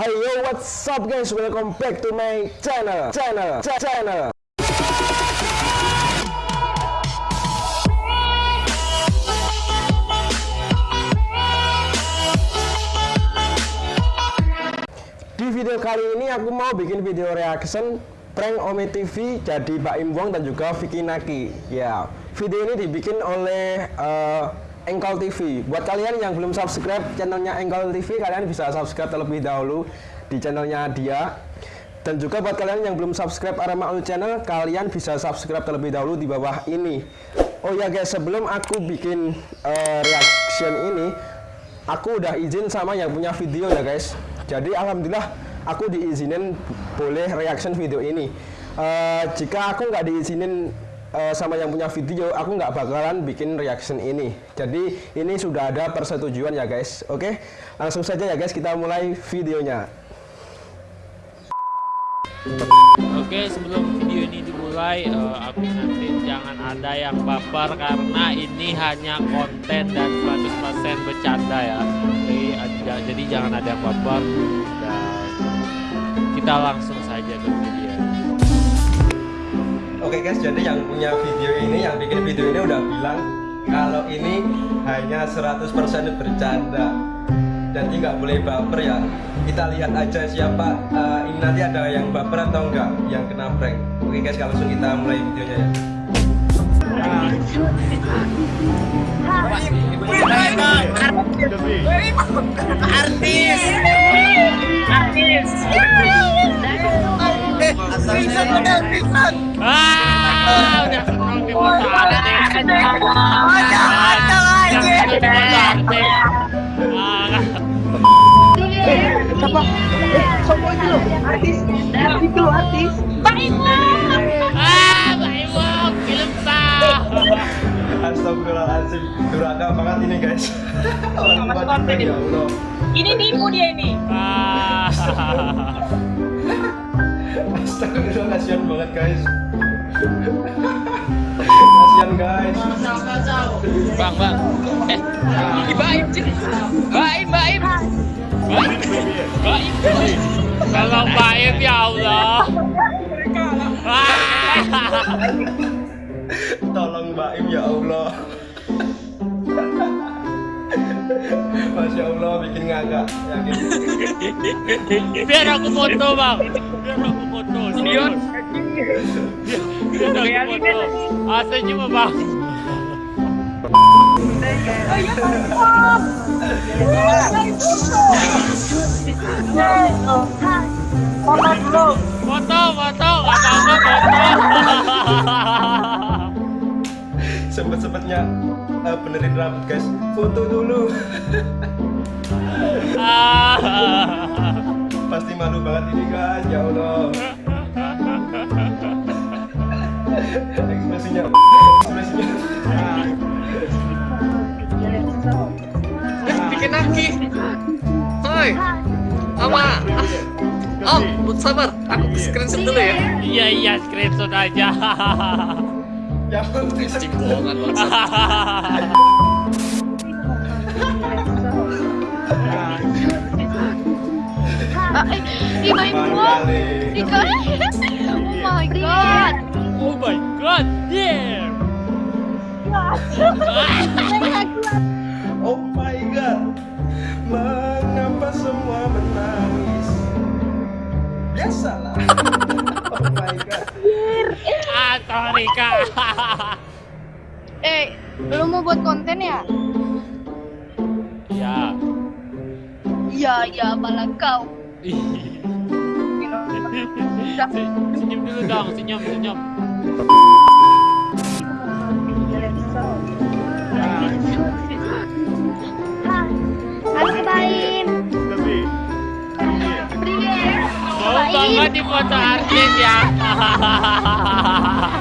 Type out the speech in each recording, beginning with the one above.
Hey yo, what's up guys? Welcome back to my channel, channel, cha- channel. Di video kali ini aku mau bikin video reaction prank Ome TV jadi Mbak Im Wong dan juga Vicky Naki. Ya, video ini dibikin oleh uh, Engkol TV. Buat kalian yang belum subscribe channelnya Engkol TV, kalian bisa subscribe terlebih dahulu di channelnya dia. Dan juga buat kalian yang belum subscribe Arama Ul Channel, kalian bisa subscribe terlebih dahulu di bawah ini. Oh ya guys, sebelum aku bikin uh, reaction ini, aku udah izin sama yang punya video ya guys. Jadi alhamdulillah aku diizinin boleh reaction video ini. Uh, jika aku nggak diizinin uh, sama yang punya video, aku nggak bakalan bikin reaction ini. Jadi ini sudah ada persetujuan ya guys. Oke, langsung saja ya guys kita mulai videonya. Oke sebelum video ini dimulai uh, aku nanti jangan ada yang baper karena ini hanya konten dan 100% bercanda ya jadi, uh, jadi jangan ada yang baper kita langsung saja ke video Oke guys, jadi yang punya video ini, yang bikin video ini udah bilang kalau ini hanya 100% bercanda. Jadi nggak boleh baper ya. Kita lihat aja siapa uh, ini nanti ada yang baper atau enggak yang kena prank. Oke guys kalau langsung kita mulai videonya ya. Artis. Artis ah? Eh, ah Astagfirullahaladzim Duraka banget ini guys ya Ini nipu dia ini. Astagfirullah kasihan banget guys. Kasihan guys. Bang bang. Eh baim baim baim baim baim kalau baim ya Allah. Ah. Tolong Mbak Im ya Allah Masya Allah bikin ngagak Yakin. Biar aku foto bang. Biar aku foto Dion biar aku foto. Ah senyum bang. Foto dulu. foto foto. Nggak apa foto Sempet-sempetnya eh, benerin rambut guys. Foto dulu. Ah. Pasti malu banget ini guys. Ya Allah. Ekspresinya. Ekspresinya. Bikin lagi Hoi Apa ah. Om, sabar, aku screenshot dulu ya. Iya iya screenshot aja Di Oh my god. oh my god Oh my god Mengapa semua menangis Biasalah Kak eh, lu mau buat konten ya? Iya. Iya, iya, malah kau. senyum dulu dong, senyum, senyum. Ya. Aku main. Bau banget di foto artis ya. Halo.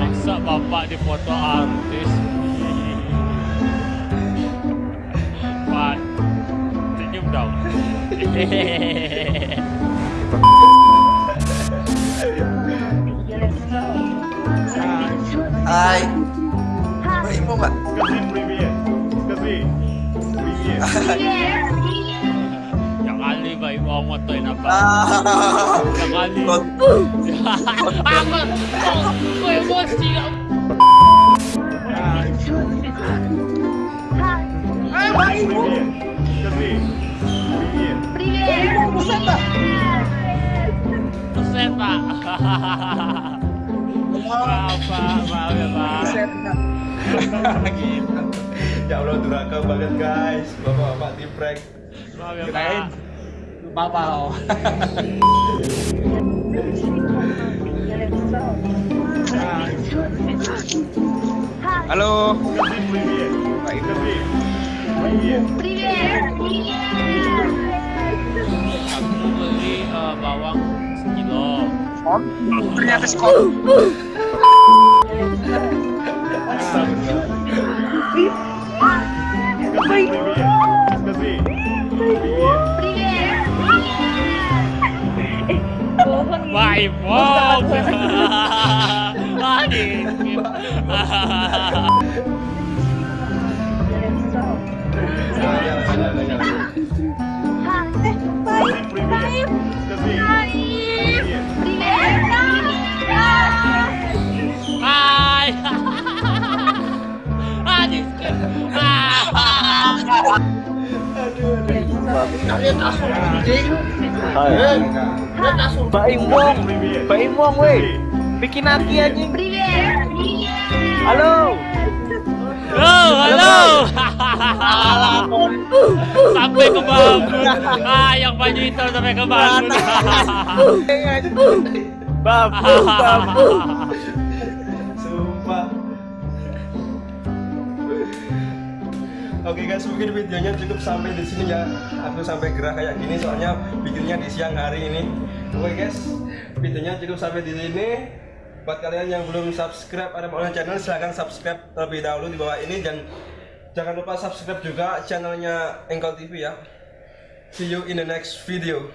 Masa bapak di foto artis? Senyum dong. Hai. Mbak Imo mbak. Yang kali baik mau motoin apa? Ah. Yang kali. Kot- Aku, aku emosi. Pesan pak. Maaf pak, maaf ya pak. ya Allah durhaka banget guys bapak-bapak di prank Maaf ya pak. Papa. halo Aku beli eh, bawang sekilo. Ternyata sekolah. Baik bong. Adik. Hai. Kalian langsung anjing. Kalian Imong, Mbak Imong weh. Bikin aki anjing. Halo. Halo, halo. sampai ke Bandung. Ah, yang baju hitam sampai ke Bandung. Babu, babu. Oke guys, mungkin videonya cukup sampai di sini ya. Aku sampai gerah kayak gini soalnya bikinnya di siang hari ini. Oke guys, videonya cukup sampai di sini. Buat kalian yang belum subscribe ada Maulana channel silahkan subscribe terlebih dahulu di bawah ini dan jangan lupa subscribe juga channelnya Engkol TV ya. See you in the next video.